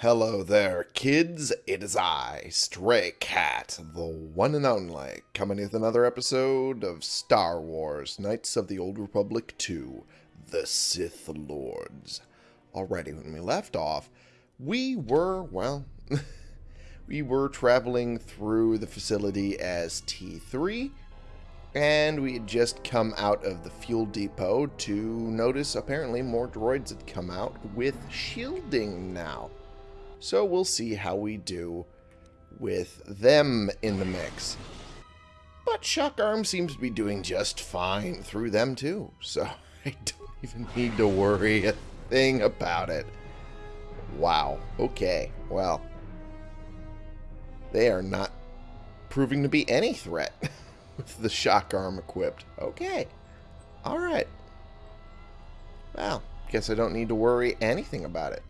Hello there, kids. It is I, Stray Cat, the one and only, coming with another episode of Star Wars Knights of the Old Republic 2 The Sith Lords. Alrighty, when we left off, we were, well, we were traveling through the facility as T3, and we had just come out of the fuel depot to notice apparently more droids had come out with shielding now. So we'll see how we do with them in the mix. But Shock Arm seems to be doing just fine through them too. So I don't even need to worry a thing about it. Wow. Okay. Well. They are not proving to be any threat with the shock arm equipped. Okay. Alright. Well, guess I don't need to worry anything about it.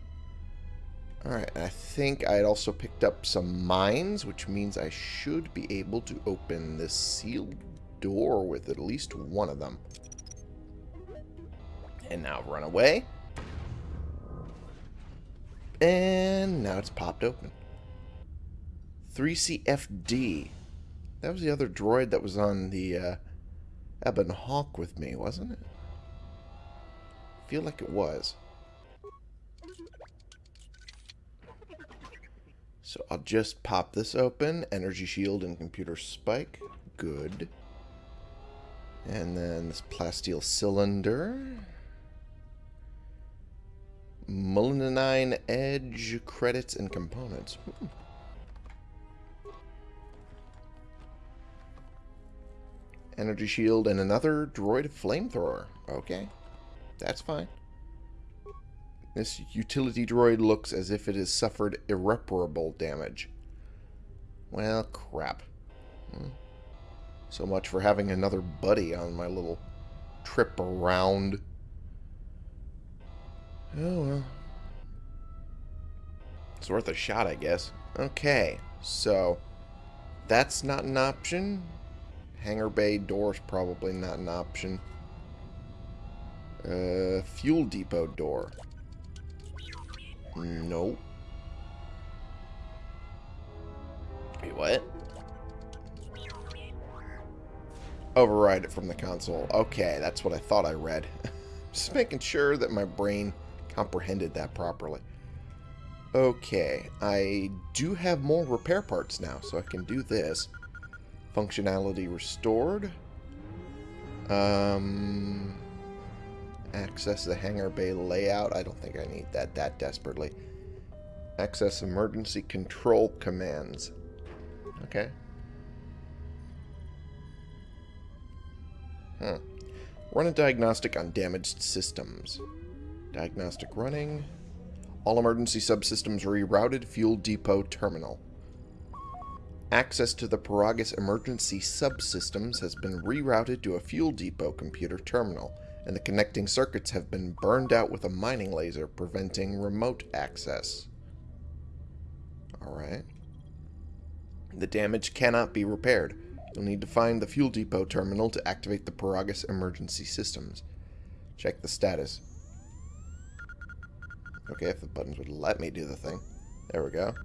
Alright, I think I had also picked up some mines, which means I should be able to open this sealed door with at least one of them. And now run away. And now it's popped open. 3CFD. That was the other droid that was on the uh, Ebon Hawk with me, wasn't it? Feel like it was. So I'll just pop this open. Energy shield and computer spike. Good. And then this plasteel cylinder. Mulinine edge credits and components. Hmm. Energy shield and another droid flamethrower. Okay. That's fine. This utility droid looks as if it has suffered irreparable damage. Well, crap. Hmm. So much for having another buddy on my little trip around. Oh, well. It's worth a shot, I guess. Okay, so that's not an option. Hangar bay door's probably not an option. Uh, fuel depot door. Nope. Wait, what? Override it from the console. Okay, that's what I thought I read. Just making sure that my brain comprehended that properly. Okay, I do have more repair parts now, so I can do this. Functionality restored. Um, Access the hangar bay layout. I don't think I need that that desperately. Access emergency control commands. Okay. Run a diagnostic on damaged systems. Diagnostic running. All emergency subsystems rerouted. Fuel depot terminal. Access to the Peragus emergency subsystems has been rerouted to a fuel depot computer terminal and the connecting circuits have been burned out with a mining laser, preventing remote access. Alright. The damage cannot be repaired. You'll need to find the fuel depot terminal to activate the Peragus emergency systems. Check the status. Okay, if the buttons would let me do the thing. There we go.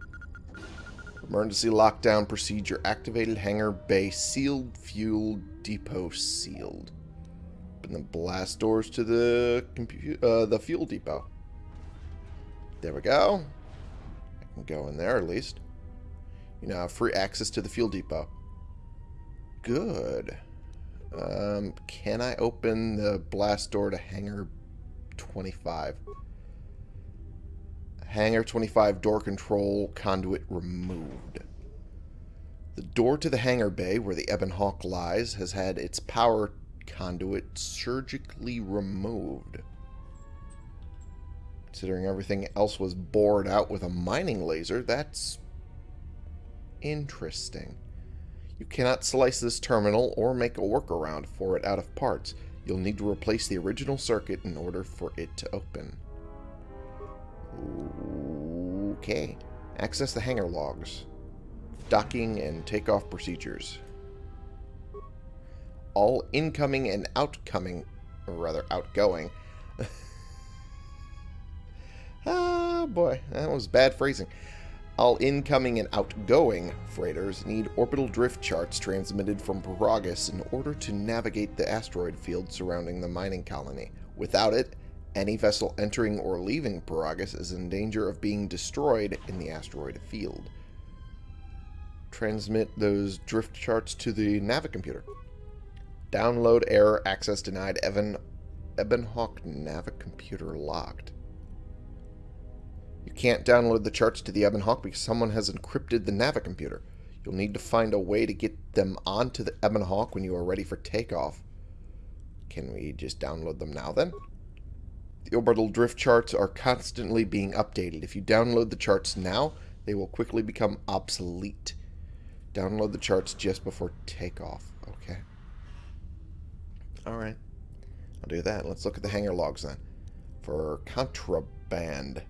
Emergency lockdown procedure activated. Hangar bay sealed. Fuel depot sealed open the blast doors to the uh, the fuel depot. There we go. I can go in there at least. You now have free access to the fuel depot. Good. Um, can I open the blast door to hangar 25? Hangar 25 door control conduit removed. The door to the hangar bay where the Ebon Hawk lies has had its power conduit surgically removed. Considering everything else was bored out with a mining laser, that's interesting. You cannot slice this terminal or make a workaround for it out of parts. You'll need to replace the original circuit in order for it to open. Okay. Access the hangar logs. Docking and takeoff procedures all incoming and outcoming, or rather outgoing, Oh boy, that was bad phrasing. All incoming and outgoing freighters need orbital drift charts transmitted from Peragus in order to navigate the asteroid field surrounding the mining colony. Without it, any vessel entering or leaving Peragus is in danger of being destroyed in the asteroid field. Transmit those drift charts to the Navicomputer. Download error access denied Evan Ebon Hawk Navicomputer locked. You can't download the charts to the Ebon Hawk because someone has encrypted the Navicomputer. You'll need to find a way to get them onto the Ebon Hawk when you are ready for takeoff. Can we just download them now then? The orbital drift charts are constantly being updated. If you download the charts now, they will quickly become obsolete. Download the charts just before takeoff. Okay. Alright. I'll do that. Let's look at the hangar logs then. For contraband.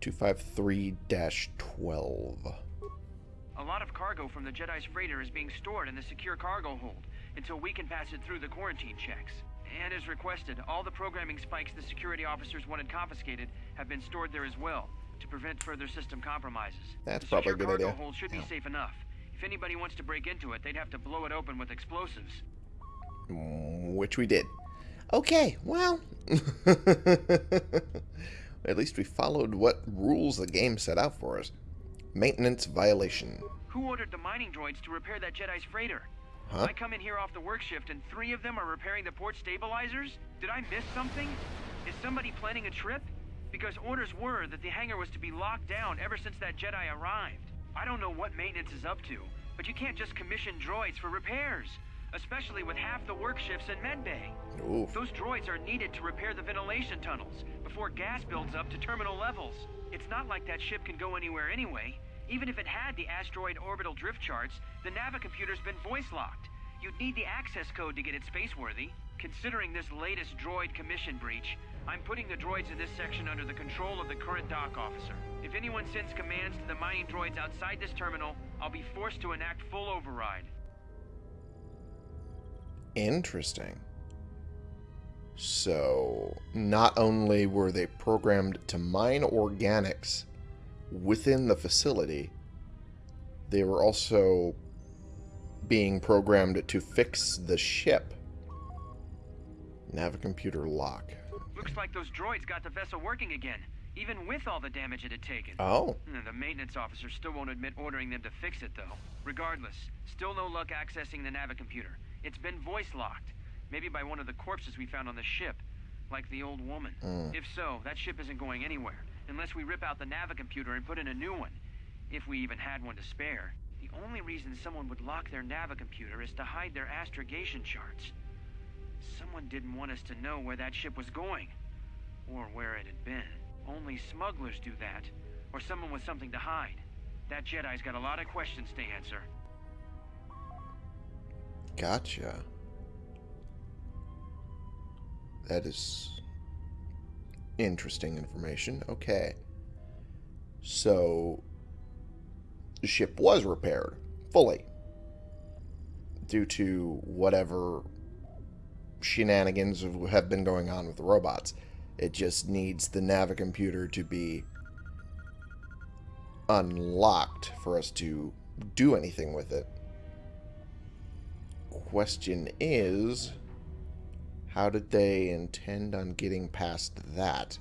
253-12. A lot of cargo from the Jedi's freighter is being stored in the secure cargo hold until we can pass it through the quarantine checks. And as requested, all the programming spikes the security officers wanted confiscated have been stored there as well to prevent further system compromises. That's the probably a good cargo idea. hold should Yeah. be safe enough. If anybody wants to break into it, they'd have to blow it open with explosives. Mm, Which we did. Okay, well. At least we followed what rules the game set out for us. Maintenance violation. Who ordered the mining droids to repair that Jedi's freighter? Huh? I come in here off the work shift and three of them are repairing the port stabilizers? Did I miss something? Is somebody planning a trip? Because orders were that the hangar was to be locked down ever since that Jedi arrived. I don't know what maintenance is up to, but you can't just commission droids for repairs, especially with half the work shifts in medbay. Oof. Those droids are needed to repair the ventilation tunnels before gas builds up to terminal levels. It's not like that ship can go anywhere anyway. Even if it had the asteroid orbital drift charts, the Navicomputer's been voice locked. You'd need the access code to get it spaceworthy. Considering this latest droid commission breach, I'm putting the droids in this section under the control of the current dock officer. If anyone sends commands to the mining droids outside this terminal, I'll be forced to enact full override. Interesting. So, not only were they programmed to mine organics within the facility, they were also being programmed to fix the ship. Navicomputer lock. Looks like those droids got the vessel working again, even with all the damage it had taken. Oh, The maintenance officer still won't admit ordering them to fix it, though. Regardless, still no luck accessing the Navicomputer. It's been voice locked. Maybe by one of the corpses we found on the ship. Like the old woman. Mm. If so, that ship isn't going anywhere. Unless we rip out the Navicomputer and put in a new one. If we even had one to spare. The only reason someone would lock their Navicomputer is to hide their astrogation charts. Someone didn't want us to know where that ship was going. Or where it had been. Only smugglers do that. Or someone with something to hide. That Jedi's got a lot of questions to answer. Gotcha. That is interesting information. Okay. So, the ship was repaired fully due to whatever shenanigans have been going on with the robots. It just needs the Navicomputer to be unlocked for us to do anything with it. Question is, how did they intend on getting past that?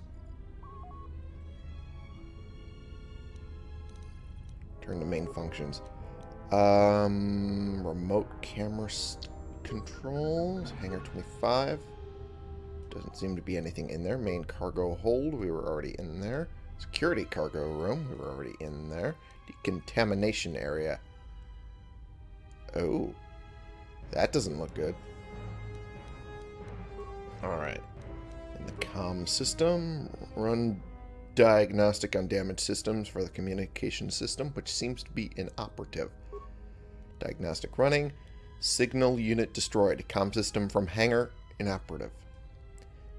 Turn to main functions. Um, remote camera controls, hangar 25. Doesn't seem to be anything in there. Main cargo hold, we were already in there. Security cargo room, we were already in there. Decontamination area. Oh, that doesn't look good. Alright. In the comm system, run diagnostic on damaged systems for the communication system, which seems to be inoperative. Diagnostic running. Signal unit destroyed. Com system from hangar inoperative.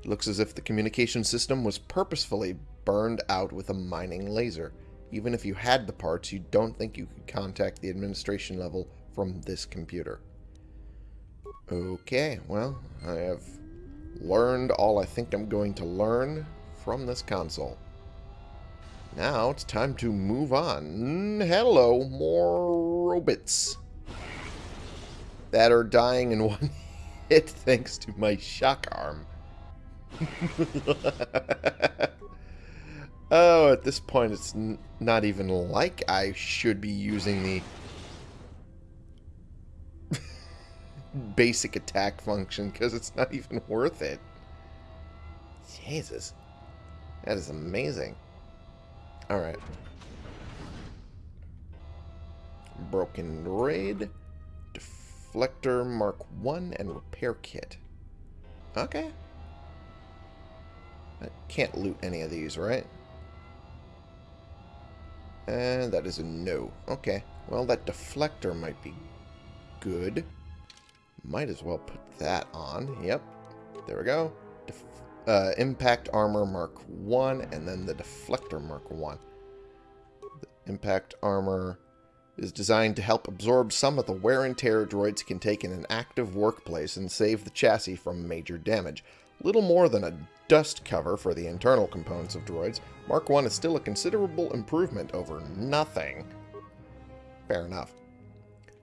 It looks as if the communication system was purposefully burned out with a mining laser. Even if you had the parts, you don't think you could contact the administration level from this computer. Okay, well, I have learned all I think I'm going to learn from this console. Now it's time to move on. Hello, more robots. That are dying in one hit thanks to my shock arm. oh, at this point it's not even like I should be using the basic attack function because it's not even worth it. Jesus. That is amazing. Alright. Broken Raid, Deflector Mark 1, and Repair Kit. Okay. I can't loot any of these, right? And that is a no. Okay. Well, that deflector might be good. Might as well put that on. Yep. There we go. Def uh, Impact Armor Mark 1, and then the Deflector Mark 1. The Impact Armor is designed to help absorb some of the wear and tear droids can take in an active workplace and save the chassis from major damage. Little more than a dust cover for the internal components of droids, Mark 1 is still a considerable improvement over nothing. Fair enough.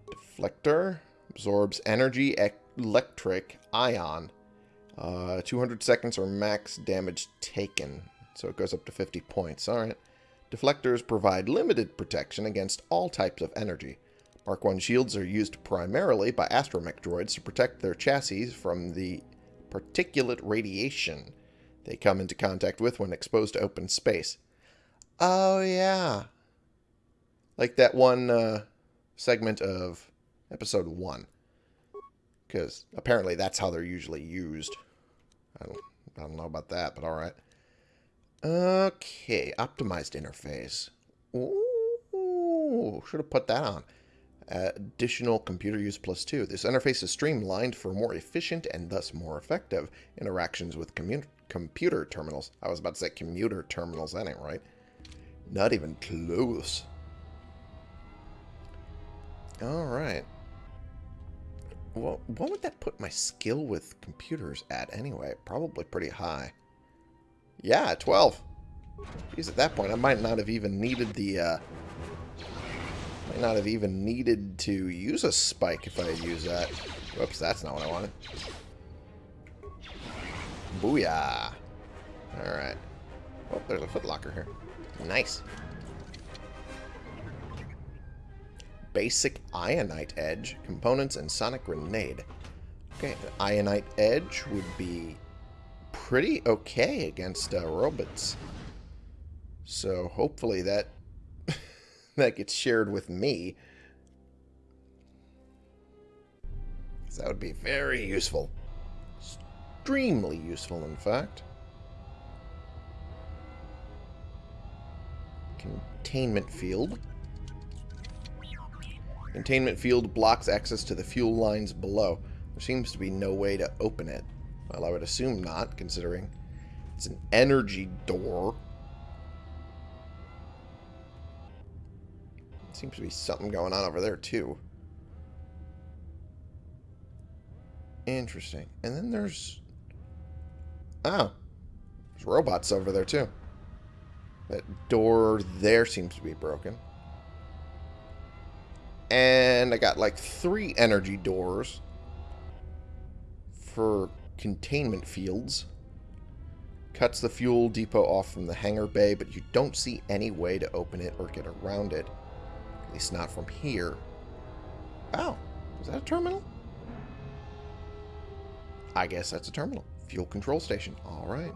Deflector absorbs energy electric ion uh, 200 seconds or max damage taken. So it goes up to 50 points. Alright. Deflectors provide limited protection against all types of energy. Mark 1 shields are used primarily by astromech droids to protect their chassis from the particulate radiation they come into contact with when exposed to open space. Oh, yeah. Like that one uh, segment of episode 1. Because apparently that's how they're usually used. I don't, I don't know about that, but alright. Okay, optimized interface. Ooh, should have put that on. Additional computer use plus two. This interface is streamlined for more efficient and thus more effective interactions with computer terminals. I was about to say commuter terminals, that ain't right. Not even close. Alright. What would that put my skill with computers at anyway? Probably pretty high. Yeah, 12. Because at that point, I might not have even needed the, uh... Might not have even needed to use a spike if I had used that. Whoops, that's not what I wanted. Booyah. Alright. Oh, there's a footlocker here. Nice. Basic Ionite Edge, components, and Sonic Grenade. Okay, Ionite Edge would be pretty okay against uh, robots. So hopefully that that gets shared with me. that would be very useful. Extremely useful, in fact. Containment field. Containment field blocks access to the fuel lines below. There seems to be no way to open it. Well, I would assume not, considering it's an energy door. Seems to be something going on over there, too. Interesting. And then there's... Oh. There's robots over there, too. That door there seems to be broken. And I got like three energy doors for containment fields. Cuts the fuel depot off from the hangar bay, but you don't see any way to open it or get around it. At least not from here. Oh, is that a terminal? I guess that's a terminal. Fuel control station. All right.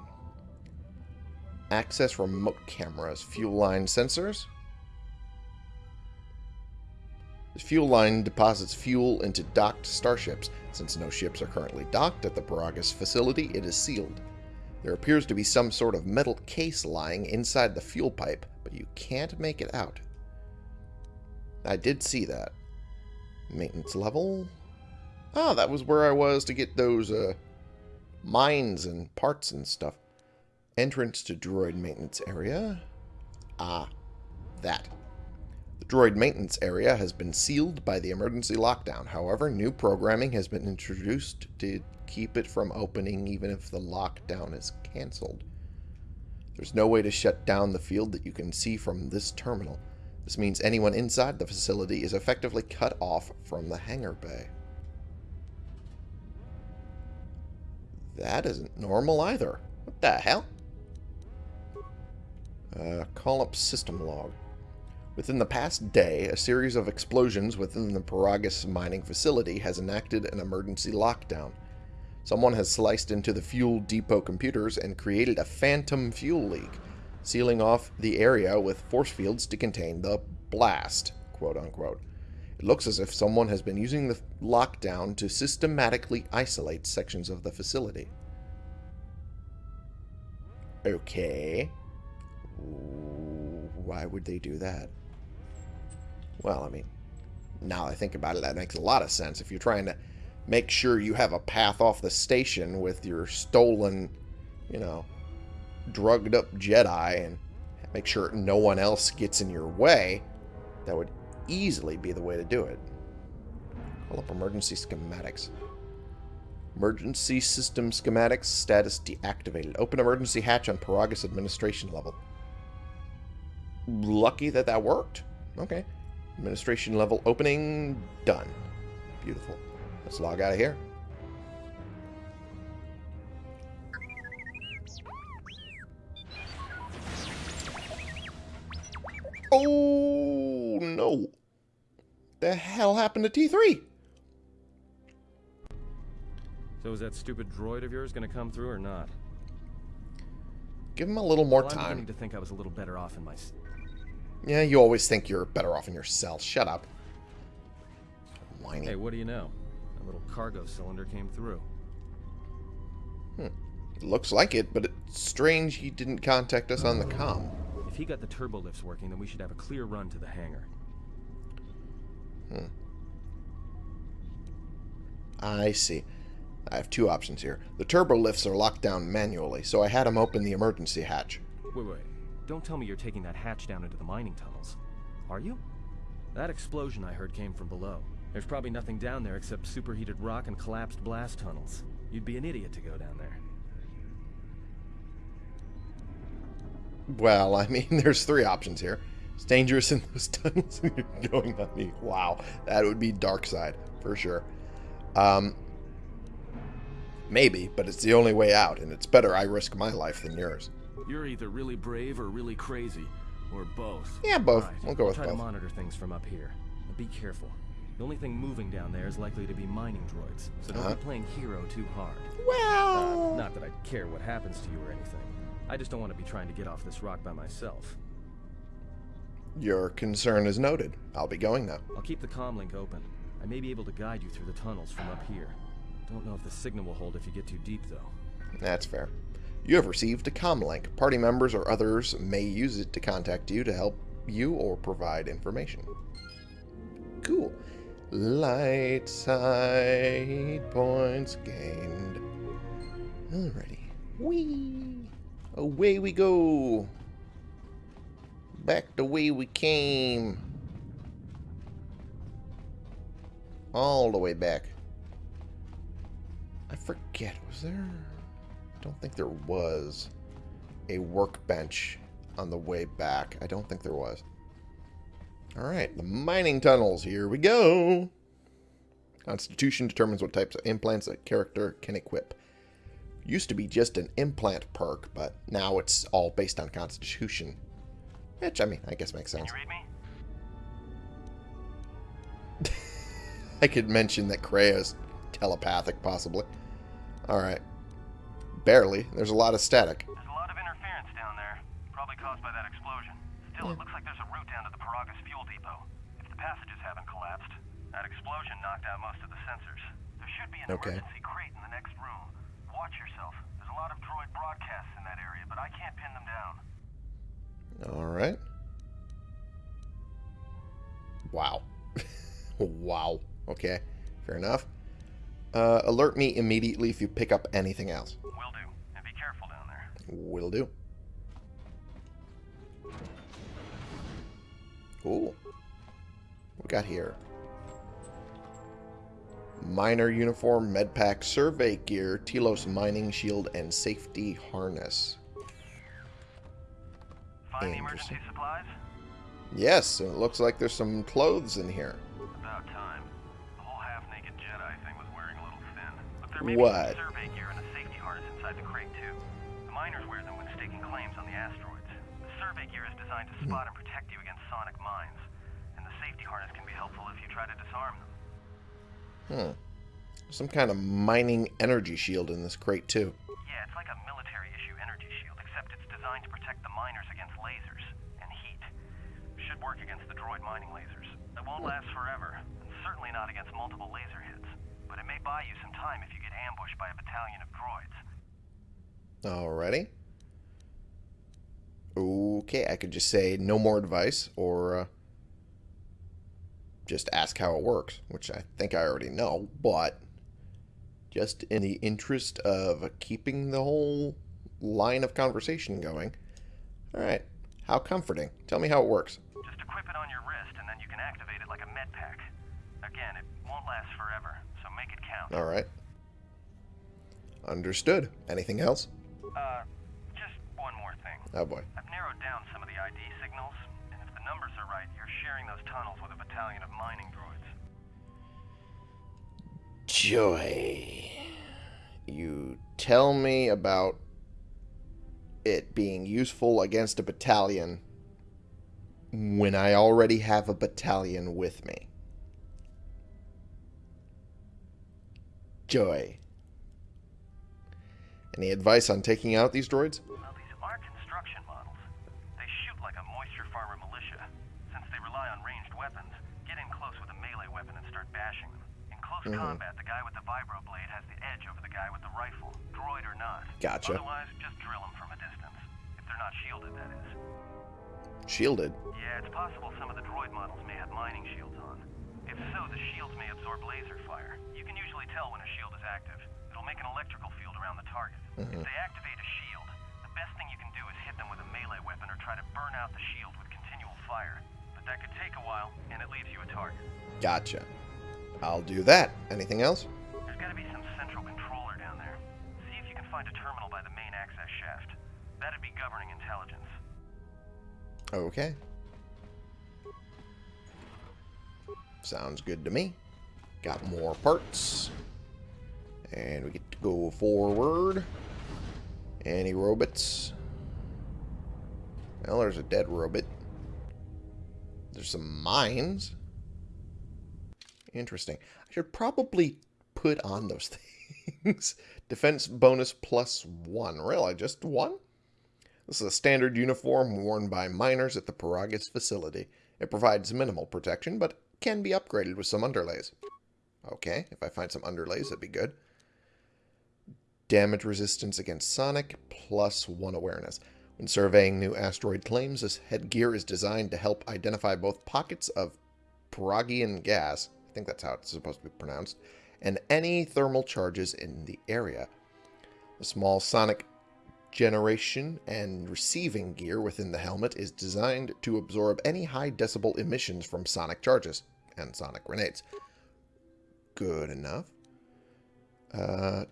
Access remote cameras. Fuel line sensors. The fuel line deposits fuel into docked starships. Since no ships are currently docked at the Peragus facility, it is sealed. There appears to be some sort of metal case lying inside the fuel pipe, but you can't make it out. I did see that. Maintenance level. Ah, that was where I was to get those uh, mines and parts and stuff. Entrance to droid maintenance area. Ah, that. The droid maintenance area has been sealed by the emergency lockdown. However, new programming has been introduced to keep it from opening even if the lockdown is cancelled. There's no way to shut down the field that you can see from this terminal. This means anyone inside the facility is effectively cut off from the hangar bay. That isn't normal either. What the hell? Uh, call up system log. Within the past day, a series of explosions within the Peragus mining facility has enacted an emergency lockdown. Someone has sliced into the fuel depot computers and created a phantom fuel leak, sealing off the area with force fields to contain the blast, quote unquote. It looks as if someone has been using the lockdown to systematically isolate sections of the facility. Okay. Why would they do that? Well, I mean, now I think about it, that makes a lot of sense. If you're trying to make sure you have a path off the station with your stolen, you know, drugged up Jedi and make sure no one else gets in your way, that would easily be the way to do it. Call up emergency schematics. Emergency system schematics status deactivated. Open emergency hatch on Peragus administration level. Lucky that that worked. Okay. Administration level opening. Done. Beautiful. Let's log out of here. Oh, no. The hell happened to T3? So is that stupid droid of yours going to come through or not? Give him a little more well, I'm time. beginning to think I was a little better off in my... Yeah, you always think you're better off in your cell. Shut up. Whiny. Hey, what do you know? A little cargo cylinder came through. Hmm. Looks like it, but it's strange he didn't contact us on the com. If he got the turbo lifts working, then we should have a clear run to the hangar. Hmm. I see. I have two options here. The turbo lifts are locked down manually, so I had him open the emergency hatch. Wait, wait. Don't tell me you're taking that hatch down into the mining tunnels. Are you? That explosion I heard came from below. There's probably nothing down there except superheated rock and collapsed blast tunnels. You'd be an idiot to go down there. Well, I mean, there's three options here. It's dangerous in those tunnels and you're going on me. Wow, that would be dark side, for sure. Um, maybe, but it's the only way out, and it's better I risk my life than yours. You're either really brave or really crazy, or both. Yeah, both. Alright, We'll go I'll with try both. to monitor things from up here. But be careful. The only thing moving down there is likely to be mining droids, so don't Uh-huh. be playing hero too hard. Uh, Well, not that I care what happens to you or anything. I just don't want to be trying to get off this rock by myself. your concern is noted. I'll be going now. I'll keep the comm link open. I may be able to guide you through the tunnels from up here. Don't know if the signal will hold if you get too deep, though. That's fair. You have received a comlink. Party members or others may use it to contact you to help you or provide information. Cool. Light side points gained. Alrighty. Whee! Away we go. Back the way we came. All the way back. I forget, was there... I don't think there was a workbench on the way back. I don't think there was. Alright, the mining tunnels. Here we go. Constitution determines what types of implants a character can equip. Used to be just an implant perk, but now it's all based on Constitution. Which, I mean, I guess makes sense. read me? I could mention that Kreia's telepathic, possibly. Alright. Barely. There's a lot of static. There's a lot of interference down there, probably caused by that explosion. Still, it looks like there's a route down to the Peragus fuel depot. If the passages haven't collapsed, that explosion knocked out most of the sensors. There should be an Okay. emergency crate in the next room. Watch yourself. There's a lot of droid broadcasts in that area, but I can't pin them down. Alright. Wow. wow. Okay. Fair enough. Uh, alert me immediately if you pick up anything else. Will do. And be careful down there. Will do. Ooh. What we got here? Miner uniform, medpack, survey gear, Telos mining shield, and safety harness. Find the emergency supplies? Yes, and it looks like there's some clothes in here. There may What? some survey gear and a safety harness inside the crate, too. The miners wear them when staking claims on the asteroids. The survey gear is designed to spot and protect you against sonic mines. And the safety harness can be helpful if you try to disarm them. Hmm. Some kind of mining energy shield in this crate, too. Yeah, it's like a military-issue energy shield, except it's designed to protect the miners against lasers and heat. Should work against the droid mining lasers. It won't last forever, and certainly not against multiple laser hits. But it may buy you some time if you get ambushed by a battalion of droids. Alrighty. Okay, I could just say no more advice, or uh, just ask how it works, which I think I already know, but just in the interest of keeping the whole line of conversation going. Alright, how comforting. Tell me how it works. Just equip it on your wrist, and then you can activate it like a med pack. Again, it won't last forever, make it count. Alright. Understood. Anything else? Uh, just one more thing. Oh boy. I've narrowed down some of the ID signals, and if the numbers are right, you're sharing those tunnels with a battalion of mining droids. Joy. You tell me about it being useful against a battalion when I already have a battalion with me. Joy. Any advice on taking out these droids? Well, these are construction models. They shoot like a moisture farmer militia. Since they rely on ranged weapons, get in close with a melee weapon and start bashing them. In close Mhm. combat, the guy with the vibroblade has the edge over the guy with the rifle, droid or not. Gotcha. Otherwise, just drill them from a distance. If they're not shielded, that is. Shielded. Yeah, it's possible some of the droid models may have mining shields on. If so, the shields may absorb laser fire. You can usually tell when a shield is active. It'll make an electrical field around the target. Mhm. If they activate a shield, the best thing you can do is hit them with a melee weapon or try to burn out the shield with continual fire. But that could take a while, and it leaves you a target. Gotcha. I'll do that. Anything else? There's gotta be some central controller down there. See if you can find a terminal by the main access shaft. That'd be governing intelligence. Okay. Sounds good to me. Got more parts. And we get to go forward. Any robots? Well, there's a dead robot. There's some mines. Interesting. I should probably put on those things. Defense bonus plus one. Really? Just one? This is a standard uniform worn by miners at the Peragus facility. It provides minimal protection, but can be upgraded with some underlays. Okay, if I find some underlays, that'd be good. Damage resistance against sonic, plus one awareness. When surveying new asteroid claims, this headgear is designed to help identify both pockets of Peragian gas, I think that's how it's supposed to be pronounced, and any thermal charges in the area. The small sonic generation and receiving gear within the helmet is designed to absorb any high decibel emissions from sonic charges and sonic grenades. Good enough. Uh,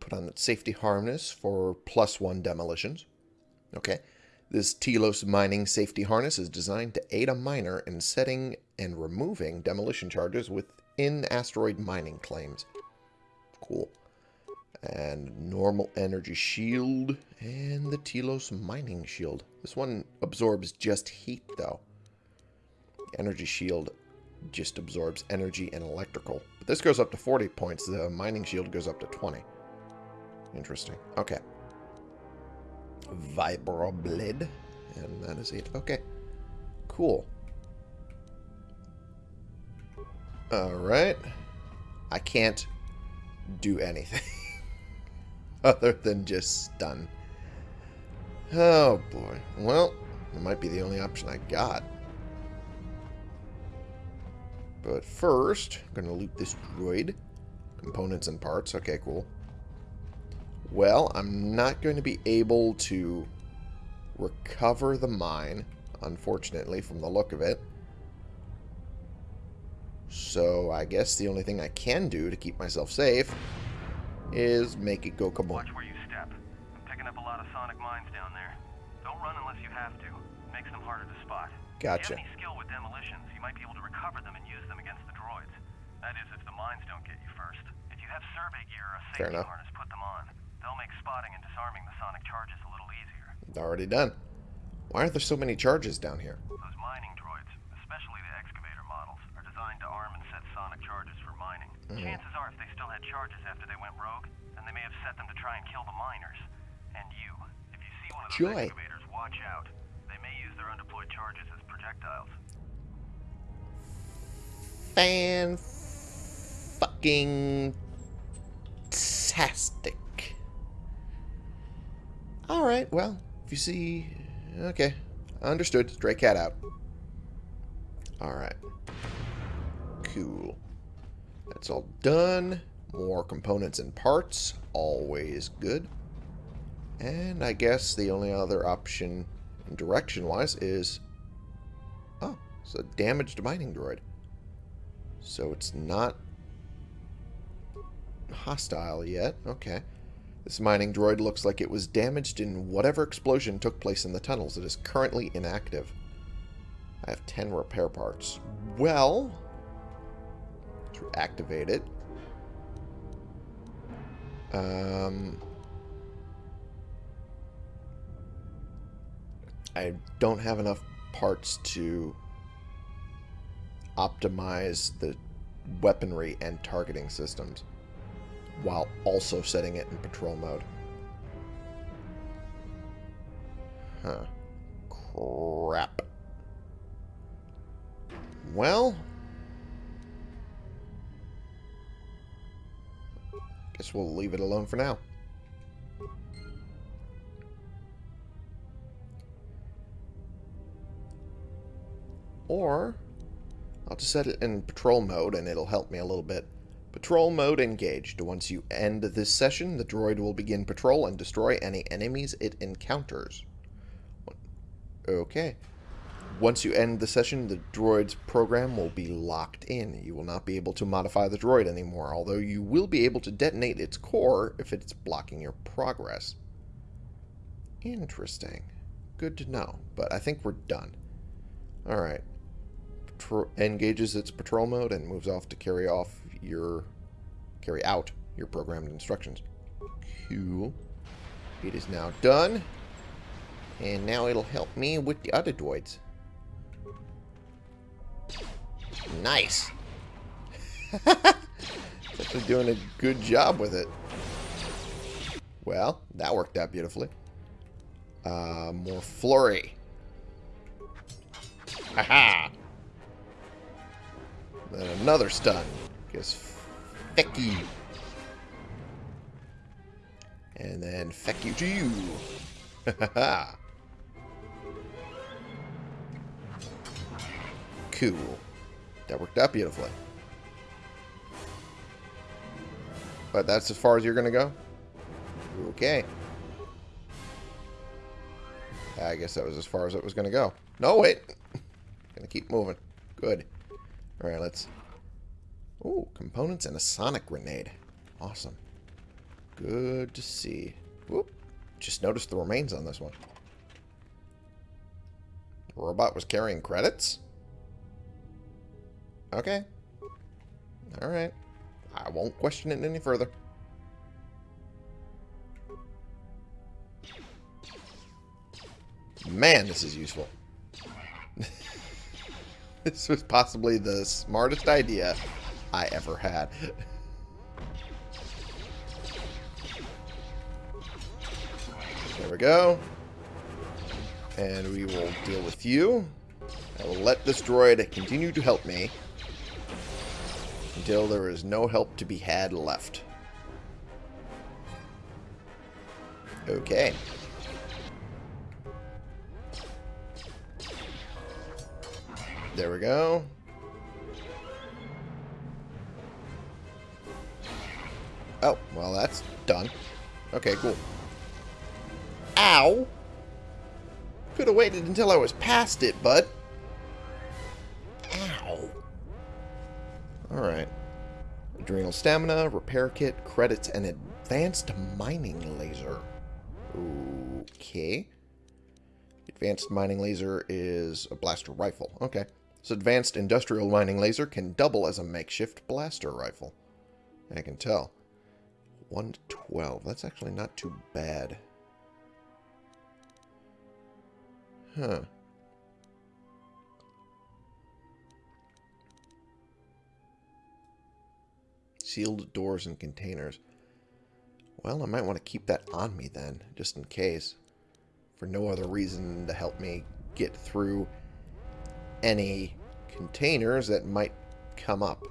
put on that safety harness for plus one demolitions. Okay. This Telos mining safety harness is designed to aid a miner in setting and removing demolition charges within asteroid mining claims. Cool and normal energy shield and the Telos mining shield. This one absorbs just heat though. Energy shield just absorbs energy and electrical. But this goes up to 40 points. The mining shield goes up to 20. Interesting. Okay. Vibroblade. And that is it. Okay. Cool. Alright. I can't do anything. other than just stun. Oh boy. Well, it might be the only option I got. But first, I'm going to loot this droid. Components and parts. Okay, cool. Well, I'm not going to be able to recover the mine, unfortunately, from the look of it. So I guess the only thing I can do to keep myself safe is make it go kaboom. Watch where you step. I'm picking up a lot of sonic mines down there. Don't run unless you have to. Makes them harder to spot. Gotcha. If you have any skill with demolitions, you might be able to recover them and use them against the droids. That is, if the mines don't get you first. If you have survey gear or a safety harness, put them on. They'll make spotting and disarming the sonic charges a little easier. Already done. Why aren't there so many charges down here? Those mining droids, especially the excavator models, are designed arm and set sonic charges for mining. Mm-hmm. Chances are, if they still had charges after they went rogue, then they may have set them to try and kill the miners. And you. If you see one of those Joy. excavators, watch out. They may use their undeployed charges as projectiles. Fan fucking tastic. Alright, well, if you see... Okay, understood. Stray cat out. Alright. Cool. That's all done. More components and parts. Always good. And I guess the only other option, direction-wise, is... Oh, it's a damaged mining droid. So it's not hostile yet. Okay. This mining droid looks like it was damaged in whatever explosion took place in the tunnels. It is currently inactive. I have 10 repair parts. Well, activate it, um, I don't have enough parts to optimize the weaponry and targeting systems while also setting it in patrol mode. Huh. Crap. Well, guess we'll leave it alone for now. Or I'll just set it in patrol mode and it'll help me a little bit. Patrol mode engaged. Once you end this session, the droid will begin patrol and destroy any enemies it encounters. Okay. Once you end the session, the droid's program will be locked in. You will not be able to modify the droid anymore, although you will be able to detonate its core if it's blocking your progress. Interesting. Good to know, but I think we're done. Alright patro- engages its patrol mode and moves off to carry off your carry out your programmed instructions. Cool. It is now done. And now it'll help me with the other droids. Nice. actually doing a good job with it. Well, that worked out beautifully. Uh, more flurry. Haha. Then another stun. Guess feck you. And then feck you to you. Ha ha ha. Cool. That worked out beautifully. But that's as far as you're going to go? Okay. I guess that was as far as it was going to go. No, wait. Gonna keep moving. Good. Alright, let's... Ooh, components and a sonic grenade. Awesome. Good to see. Whoop. Just noticed the remains on this one. The robot was carrying credits? Okay. Alright. I won't question it any further. Man, this is useful. this was possibly the smartest idea I ever had. There we go. And we will deal with you. I will let this droid continue to help me until there is no help to be had left. Okay. There we go. Oh, well, that's done. Okay, cool. Ow! Could have waited until I was past it, bud. Ow. Alright. Adrenal stamina, repair kit, credits, and advanced mining laser. Okay. Advanced mining laser is a blaster rifle. Okay. So advanced industrial mining laser can double as a makeshift blaster rifle. I can tell. 1 to 12. That's actually not too bad. Huh. Sealed doors and containers. Well, I might want to keep that on me then, just in case. For no other reason to help me get through any containers that might come up.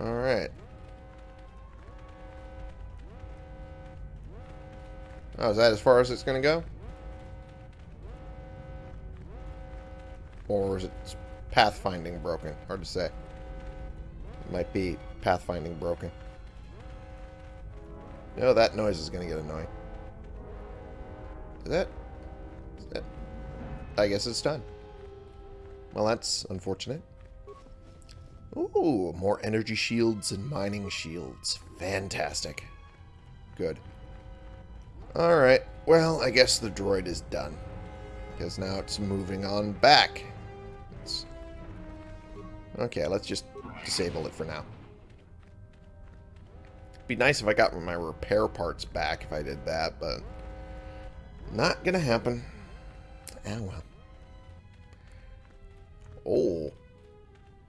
Alright. Oh, is that as far as it's going to go? Or is it pathfinding broken? Hard to say. Might be pathfinding broken. No, that noise is going to get annoying. Is that, is that... I guess it's done. Well, that's unfortunate. Ooh, more energy shields and mining shields. Fantastic. Good. Alright, well, I guess the droid is done. Because now it's moving on back. It's... Okay, let's just disable it for now. Be nice if I got my repair parts back if I did that, but not gonna happen. Ah, well. Oh.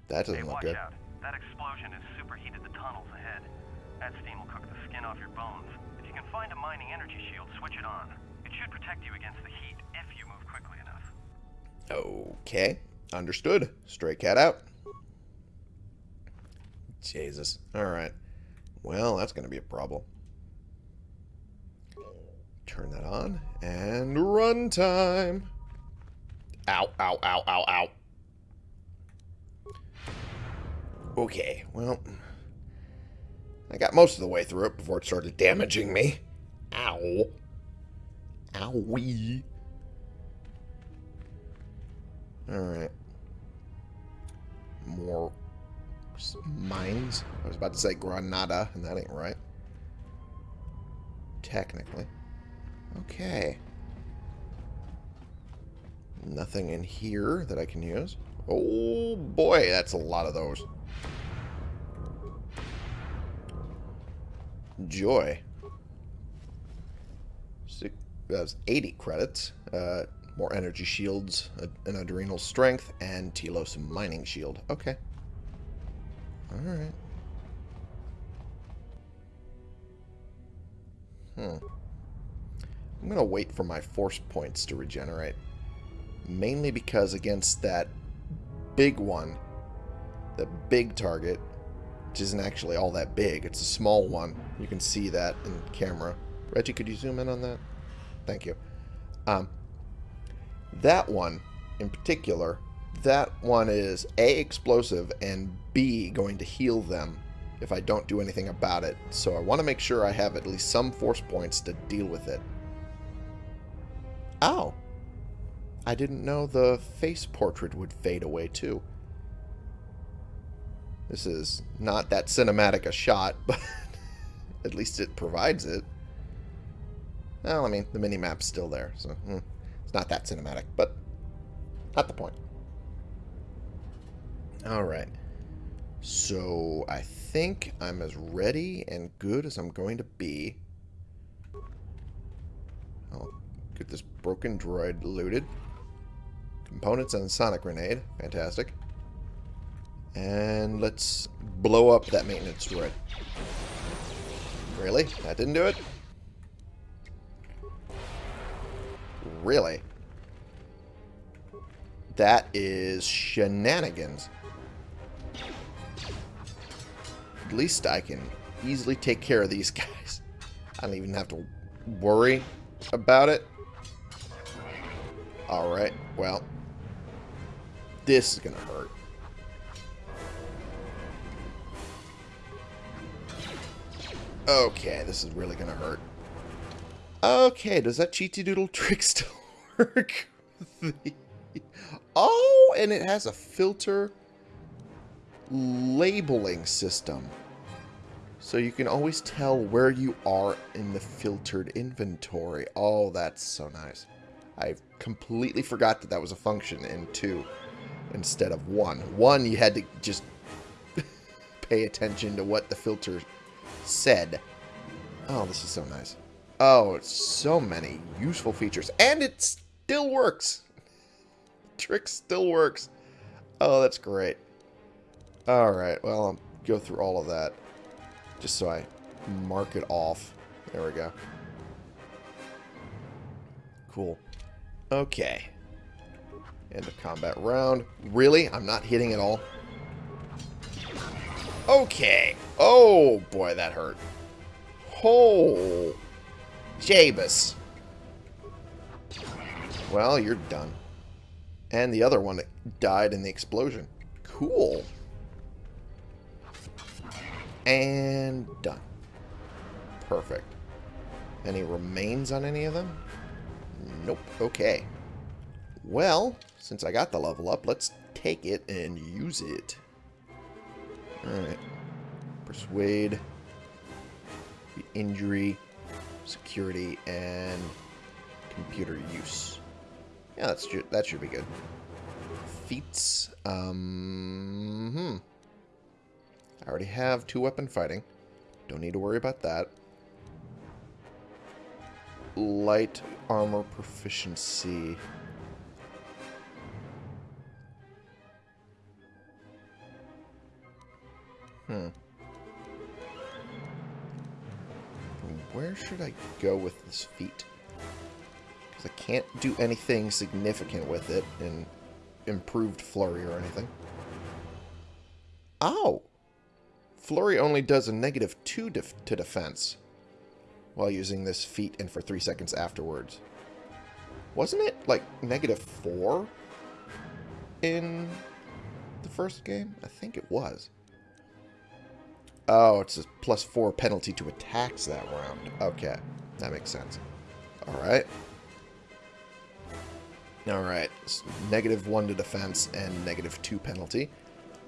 That doesn't hey, look good. out. That explosion has superheated the tunnels ahead. That steam will cook the skin off your bones. If you can find a mining energy shield, switch it on. It should protect you against the heat if you move quickly enough. Okay. Understood. Stray cat out. Jesus. Alright. Well, that's going to be a problem. Turn that on. And run time. Ow, ow, ow, ow, ow. Okay, well... I got most of the way through it before it started damaging me. Ow. Owie. Alright. More mines. I was about to say Granada, and that ain't right. Technically. Okay. Nothing in here that I can use. Oh boy, that's a lot of those. Joy. Six, that's 80 credits. Uh, more energy shields, an adrenal strength, and Telos mining shield. Okay. Alright. Hmm. I'm going to wait for my force points to regenerate. Mainly because against that big one, the big target, which isn't actually all that big, it's a small one. You can see that in camera. Reggie, could you zoom in on that? Thank you. Um, that one, in particular, that one is A, explosive, and B, going to heal them if I don't do anything about it. So I want to make sure I have at least some force points to deal with it. Ow! I didn't know the face portrait would fade away too. This is not that cinematic a shot, but at least it provides it. Well, I mean, the mini-map's still there, so hmm, it's not that cinematic, but not the point. Alright. So, I think I'm as ready and good as I'm going to be. I'll get this broken droid looted. Components and sonic grenade. Fantastic. And let's blow up that maintenance droid. Really? That didn't do it? Really? That is shenanigans. At least I can easily take care of these guys. I don't even have to worry about it. Alright, well. This is going to hurt. Okay, this is really going to hurt. Okay, does that cheaty doodle trick still work? oh, and it has a filter labeling system. So you can always tell where you are in the filtered inventory. Oh, that's so nice. I completely forgot that that was a function in 2 instead of 1. 1, you had to just pay attention to what the filter said. Oh, this is so nice. Oh, it's so many useful features. And it still works. Trick still works. Oh, that's great. Alright, well, I'll go through all of that. Just so I mark it off. There we go. Cool. Okay. End of combat round. Really? I'm not hitting at all? Okay. Oh, boy, that hurt. Oh. Jabus. Well, you're done. And the other one died in the explosion. Cool. And done. Perfect. Any remains on any of them? Nope. Okay. Well, since I got the level up, let's take it and use it. Alright. Persuade. Injury. Security. And computer use. Yeah, that's that should be good. Feats. Um, hmm. I already have two weapon fighting. Don't need to worry about that. Light armor proficiency. Hmm. Where should I go with this feat? Because I can't do anything significant with it in improved flurry or anything. Oh! Flurry only does a negative 2 def to defense while using this feat and for 3 seconds afterwards. Wasn't it like negative 4 in the first game? I think it was. Oh, it's a plus 4 penalty to attacks that round. Okay, that makes sense. Alright. Alright, negative 1 to defense and negative 2 penalty.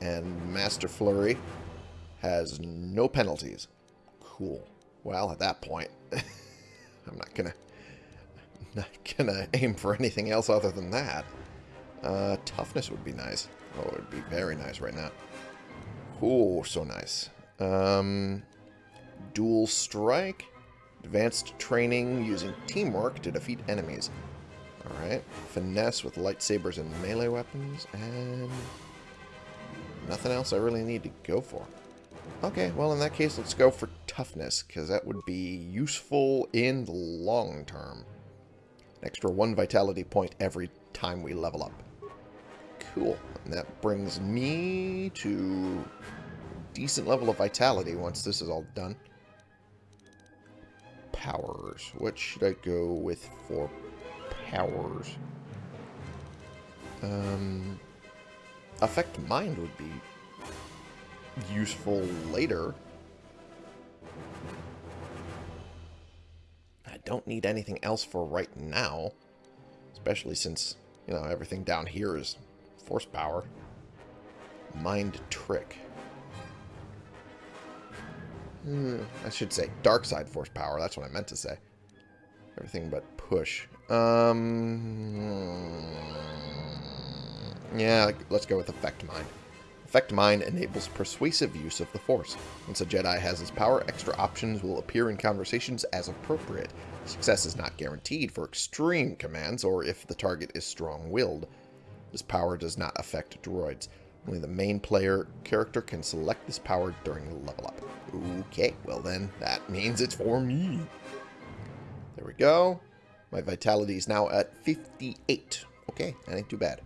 And Master Flurry has no penalties. Cool. Well, at that point, I'm not gonna not gonna aim for anything else other than that. Uh, toughness would be nice. Oh, it would be very nice right now. Oh, so nice. Um, dual strike. Advanced training using teamwork to defeat enemies. Alright. Finesse with lightsabers and melee weapons. And nothing else I really need to go for. Okay, well in that case, let's go for toughness, because that would be useful in the long term. An extra one vitality point every time we level up. Cool. And that brings me to decent level of vitality once this is all done. Powers. What should I go with for powers? Um, affect mind would be useful later. I don't need anything else for right now. Especially since, you know, everything down here is force power. Mind trick. Hmm, I should say dark side force power. That's what I meant to say. Everything but push. Um, yeah, let's go with affect mind. Affect Mind enables persuasive use of the Force. Once a Jedi has this power, extra options will appear in conversations as appropriate. Success is not guaranteed for extreme commands or if the target is strong-willed. This power does not affect droids. Only the main player character can select this power during the level up. Okay, well then, that means it's for me. There we go. My vitality is now at 58. Okay, that ain't too bad.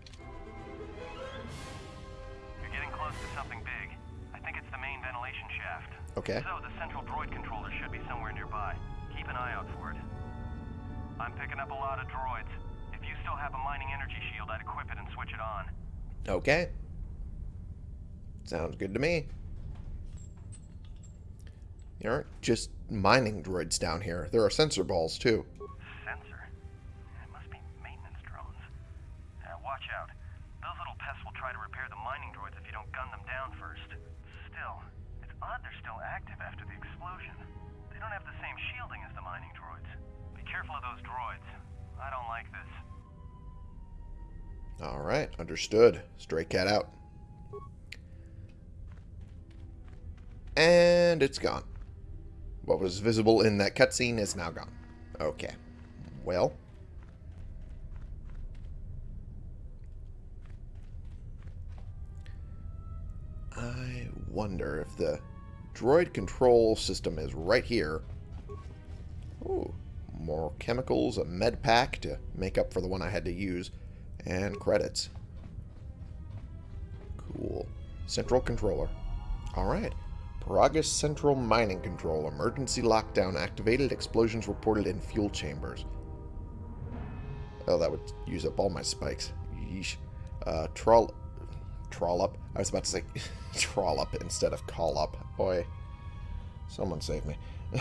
Okay. So, the central droid controller should be somewhere nearby. Keep an eye out for it. I'm picking up a lot of droids. If you still have a mining energy shield, I'd equip it and switch it on. Okay. Sounds good to me. There aren't just mining droids down here. There are sensor balls, too. Sensor? It must be maintenance drones. Now, watch out. Those little pests will try to repair the mining droids if you don't gun them down first. Odd they're still active after the explosion. They don't have the same shielding as the mining droids. Be careful of those droids. I don't like this. Alright, understood. Stray cat out. And it's gone. What was visible in that cutscene is now gone. Okay. Well. I wonder if the droid control system is right here. Ooh, more chemicals, a med pack to make up for the one I had to use, and credits. Cool. Central controller. Alright. Peragus Central Mining Control. Emergency lockdown activated. Explosions reported in fuel chambers. Oh, that would use up all my spikes. Yeesh. Uh, troll... Trollop. I was about to say trollop instead of call up. Boy. Someone save me.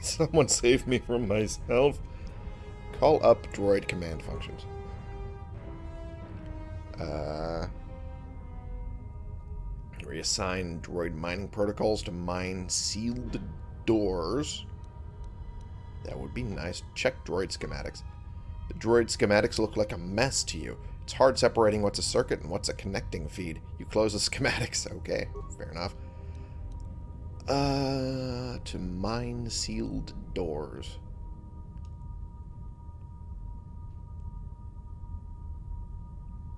Someone save me from myself. Call up droid command functions. Uh... Reassign droid mining protocols to mine sealed doors. That would be nice. Check droid schematics. The droid schematics look like a mess to you. It's hard separating what's a circuit and what's a connecting feed. You close the schematics. Okay, fair enough. Uh, to mine sealed doors.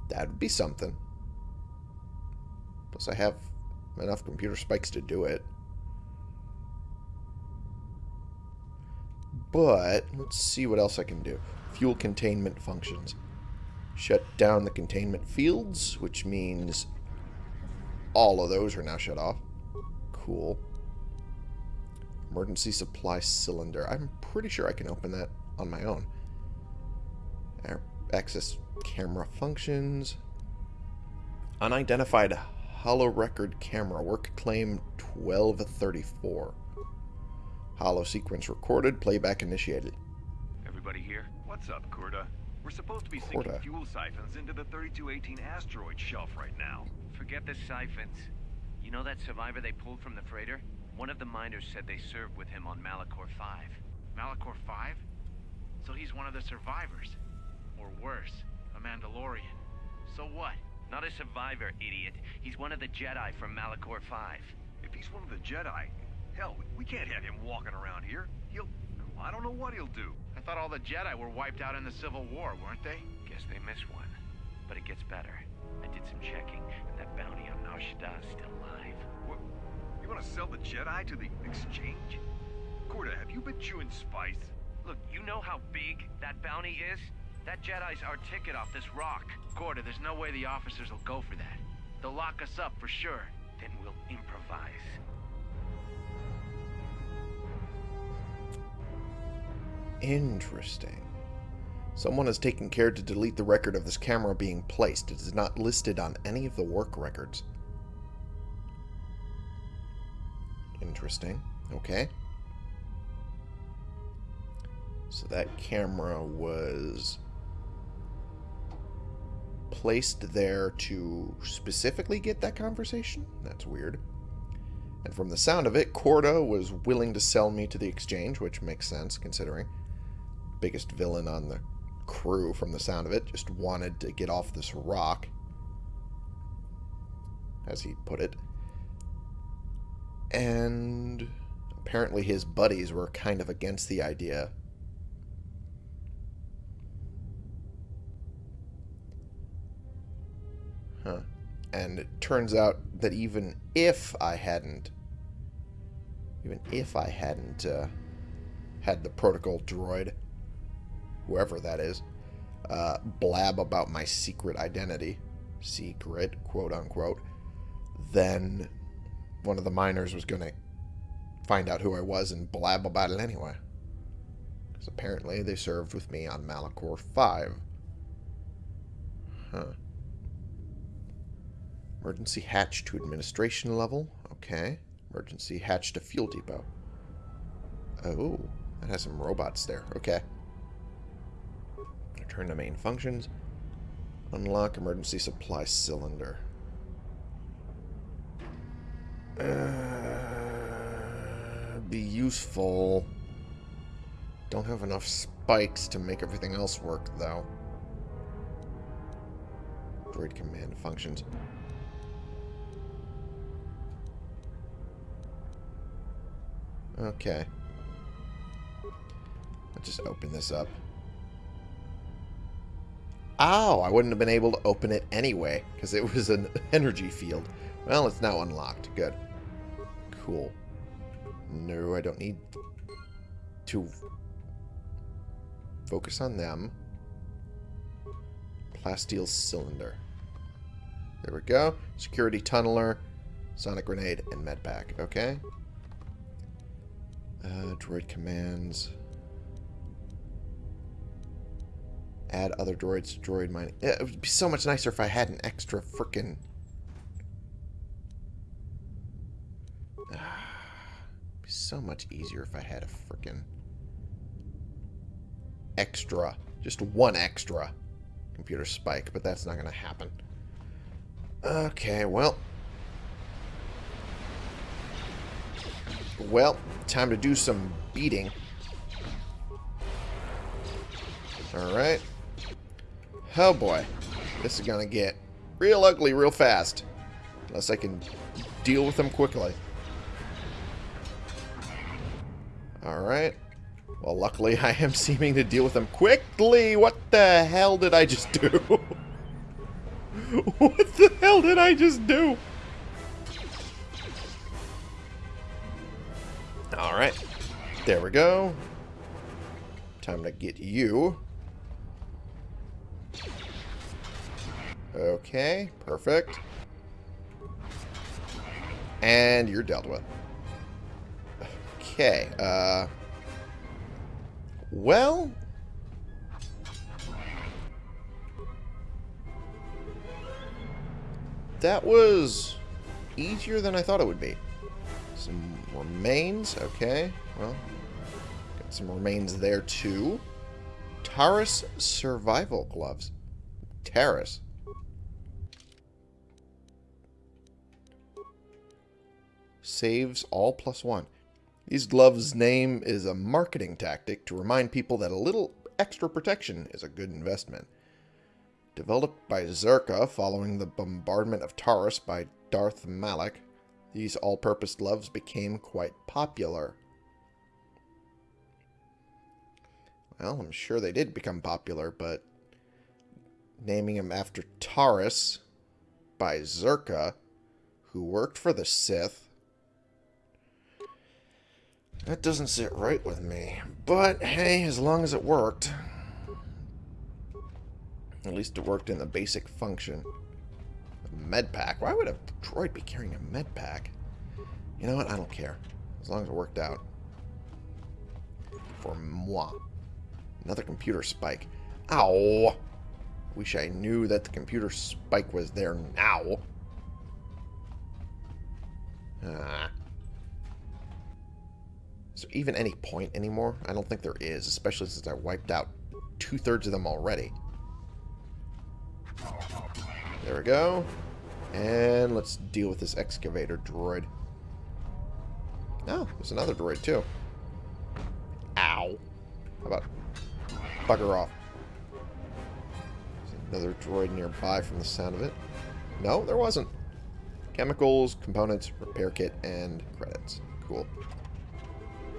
That'd be something. Plus I have enough computer spikes to do it. But, let's see what else I can do. Fuel containment functions. Shut down the containment fields, which means all of those are now shut off. Cool. Emergency supply cylinder. I'm pretty sure I can open that on my own. Access camera functions. Unidentified holorecord camera. Work claim 1234. Holo sequence recorded. Playback initiated. Everybody here? What's up, Coorta? We're supposed to be Coorta. sinking fuel siphons into the 3218 asteroid shelf right now. Forget the siphons. You know that survivor they pulled from the freighter? One of the miners said they served with him on Malachor 5. Malachor 5? So he's one of the survivors. Or worse, a Mandalorian. So what? Not a survivor, idiot. He's one of the Jedi from Malachor 5. If he's one of the Jedi, hell, we can't have him walking around here. He'll... I don't know what he'll do. I thought all the Jedi were wiped out in the Civil War, weren't they? Guess they missed one. But it gets better. I did some checking, and that bounty on Nar Shaddaa is still alive. What? You want to sell the Jedi to the exchange? Coorta, have you been chewing spice? Look, you know how big that bounty is? That Jedi's our ticket off this rock. Coorta, there's no way the officers will go for that. They'll lock us up for sure. Then we'll improvise. Interesting. Someone has taken care to delete the record of this camera being placed. It is not listed on any of the work records. Interesting. Okay. So that camera was placed there to specifically get that conversation? That's weird. And from the sound of it, Coorta was willing to sell me to the exchange, which makes sense considering biggest villain on the crew from the sound of it just wanted to get off this rock as he put it. And apparently his buddies were kind of against the idea. Huh. And it turns out that even if I hadn't even if I hadn't uh, had the protocol droid whoever that is, uh, blab about my secret identity, secret, quote unquote, then one of the miners was going to find out who I was and blab about it anyway. Because apparently they served with me on Malachor 5. Huh. Emergency hatch to administration level. Okay. Emergency hatch to fuel depot. Oh, that has some robots there. Okay. Return to main functions. Unlock emergency supply cylinder. Uh, be useful. Don't have enough spikes to make everything else work, though. Droid command functions. Okay. Let's just open this up. Oh, I wouldn't have been able to open it anyway, because it was an energy field. Well, it's now unlocked. Good. Cool. No, I don't need to focus on them. Plasteel cylinder. There we go. Security tunneler, sonic grenade, and med pack. Okay. Uh, droid commands. Add other droids to droid mining. It would be so much nicer if I had an extra frickin' be so much easier if I had a frickin' extra. Just one extra computer spike, but that's not going to happen. Okay, well. Well, time to do some beating. Alright. Oh boy. This is to get real ugly real fast. Unless I can deal with them quickly. Alright. Well, luckily I am seeming to deal with them quickly. What the hell did I just do? what the hell did I just do? Alright. There we go. Time to get you. Okay, perfect. And you're dealt with. Okay, uh... Well... That was easier than I thought it would be. Some remains, okay. Well, got some remains there too. Taris survival gloves. Taris. Saves all plus one. These gloves' name is a marketing tactic to remind people that a little extra protection is a good investment. Developed by Czerka following the bombardment of Taris by Darth Malak, these all-purpose gloves became quite popular. Well, I'm sure they did become popular, but naming them after Taris by Czerka, who worked for the Sith, that doesn't sit right with me. But, hey, as long as it worked. At least it worked in the basic function. Med pack. Why would a droid be carrying a med pack? You know what? I don't care. As long as it worked out. For moi. Another computer spike. Ow! Wish I knew that the computer spike was there now. Ah. Is there even any point anymore? I don't think there is, especially since I wiped out two-thirds of them already. There we go. And let's deal with this excavator droid. Oh, there's another droid too. Ow. How about bugger off? There's another droid nearby from the sound of it. No, there wasn't. Chemicals, components, repair kit, and credits. Cool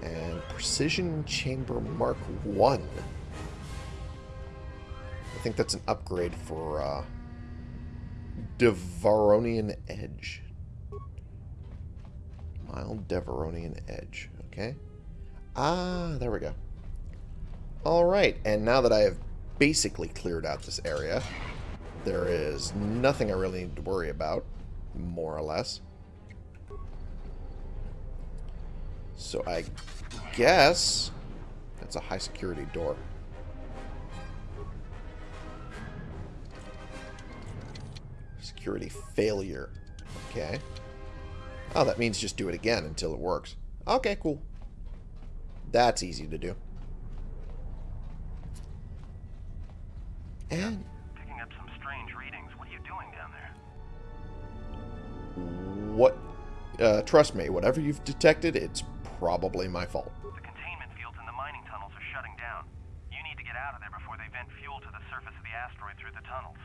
and Precision Chamber Mark 1. I think that's an upgrade for uh, Devaronian Edge. Mild Devaronian Edge. Okay. Ah, there we go. Alright, and now that I have basically cleared out this area, there is nothing I really need to worry about, more or less. So I guess that's a high security door. Security failure. Okay. Oh, that means just do it again until it works. Okay, cool. That's easy to do. And Picking up some strange readings. What are you doing down there? what uh, trust me, whatever you've detected, it's probably my fault. The containment fields in the mining tunnels are shutting down. You need to get out of there before they vent fuel to the surface of the asteroid through the tunnels.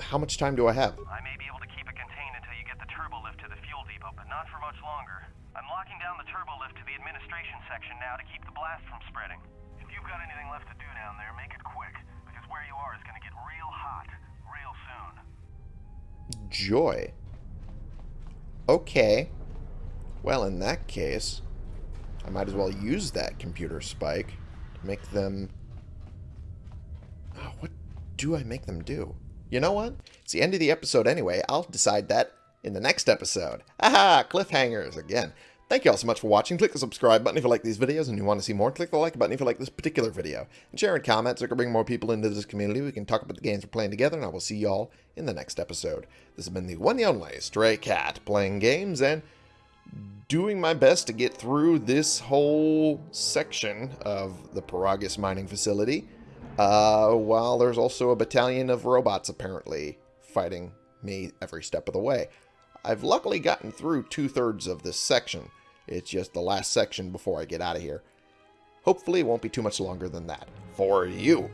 how much time do I have? I may be able to keep it contained until you get the turbo lift to the fuel depot, but not for much longer. I'm locking down the turbo lift to the administration section now to keep the blast from spreading. If you've got anything left to do down there, make it quick, because where you are is going to get real hot real soon. Joy. Okay. Well, in that case, I might as well use that computer spike to make them... Oh, what do I make them do? You know what? It's the end of the episode anyway. I'll decide that in the next episode. Aha! Cliffhangers again. Thank you all so much for watching. Click the subscribe button if you like these videos and you want to see more. Click the like button if you like this particular video. And share and comment so we can bring more people into this community. We can talk about the games we're playing together, and I will see you all in the next episode. This has been the one and only Stray Cat, playing games and doing my best to get through this whole section of the Peragus mining facility, uh, while there's also a battalion of robots apparently fighting me every step of the way. I've luckily gotten through two-thirds of this section. It's just the last section before I get out of here. Hopefully it won't be too much longer than that. For you.